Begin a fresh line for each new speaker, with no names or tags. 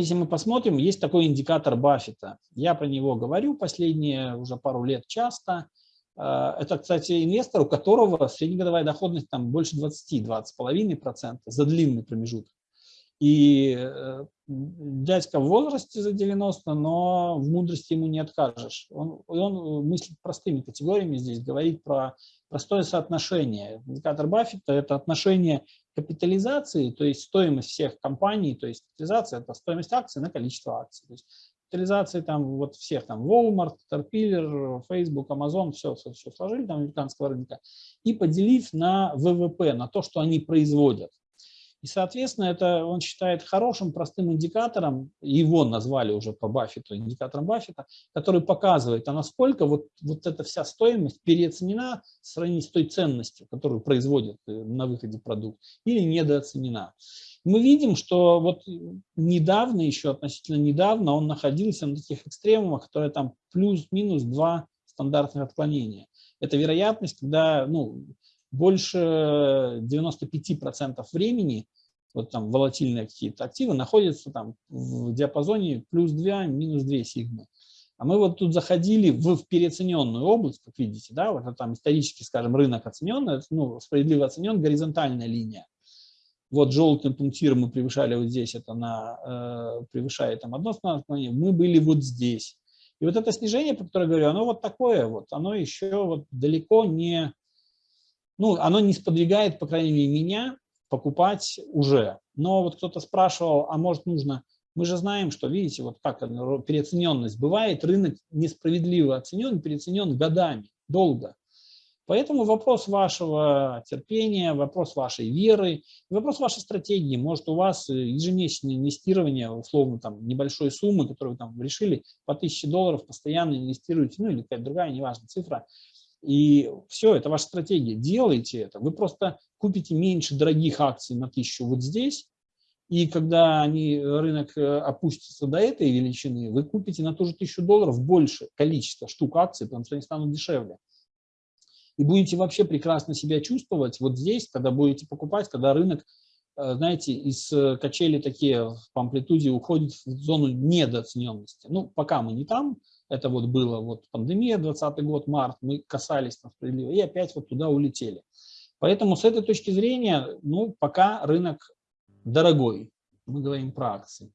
если мы посмотрим, есть такой индикатор Баффета. Я про него говорю последние уже пару лет часто. Э, это, кстати, инвестор, у которого среднегодовая доходность там больше 20, 20,5% за длинный промежуток. И э, дядька в возрасте за 90, но в мудрости ему не откажешь. Он, он мыслит простыми категориями здесь, говорит про простое соотношение. Индикатор Баффета – это отношение капитализации, то есть стоимость всех компаний, то есть капитализация – это стоимость акций на количество акций. То есть капитализации там вот всех, там Walmart, Caterpillar, Facebook, Amazon, все, все, все сложили там американского рынка и поделив на ВВП, на то, что они производят. И, соответственно, это он считает хорошим, простым индикатором, его назвали уже по Баффету, индикатором Баффета, который показывает, а насколько вот, вот эта вся стоимость переоценена в сравнении с той ценностью, которую производит э, на выходе продукт, или недооценена. Мы видим, что вот недавно, еще относительно недавно, он находился на таких экстремумах, которые там плюс-минус два стандартных отклонения. Это вероятность, когда ну, больше 95% времени вот там волатильные какие-то активы находятся там в диапазоне плюс 2, минус 2 сигмы. А мы вот тут заходили в, в переоцененную область, как видите, да, вот там исторически, скажем, рынок оценен, ну, справедливо оценен, горизонтальная линия. Вот желтым пунктиром мы превышали вот здесь, это на, э, превышает там одно отклонение, мы были вот здесь. И вот это снижение, про которое я говорю, оно вот такое вот, оно еще вот далеко не ну, оно не сподвигает, по крайней мере, меня покупать уже. Но вот кто-то спрашивал, а может нужно... Мы же знаем, что, видите, вот как переоцененность бывает, рынок несправедливо оценен, переоценен годами, долго. Поэтому вопрос вашего терпения, вопрос вашей веры, вопрос вашей стратегии. Может, у вас ежемесячное инвестирование, условно, там, небольшой суммы, которую вы там решили, по 1000 долларов постоянно инвестируете, ну или какая-то другая, неважно, цифра, и все, это ваша стратегия. Делайте это. Вы просто купите меньше дорогих акций на тысячу вот здесь, и когда они, рынок э, опустится до этой величины, вы купите на ту же тысячу долларов больше количество штук акций, потому что они станут дешевле. И будете вообще прекрасно себя чувствовать вот здесь, когда будете покупать, когда рынок, э, знаете, из э, качели такие по амплитуде уходит в зону недооцененности. Ну, пока мы не там, это вот было вот пандемия, 20 год, март, мы касались там справедливо, и опять вот туда улетели. Поэтому с этой точки зрения, ну, пока рынок дорогой, мы говорим про акции.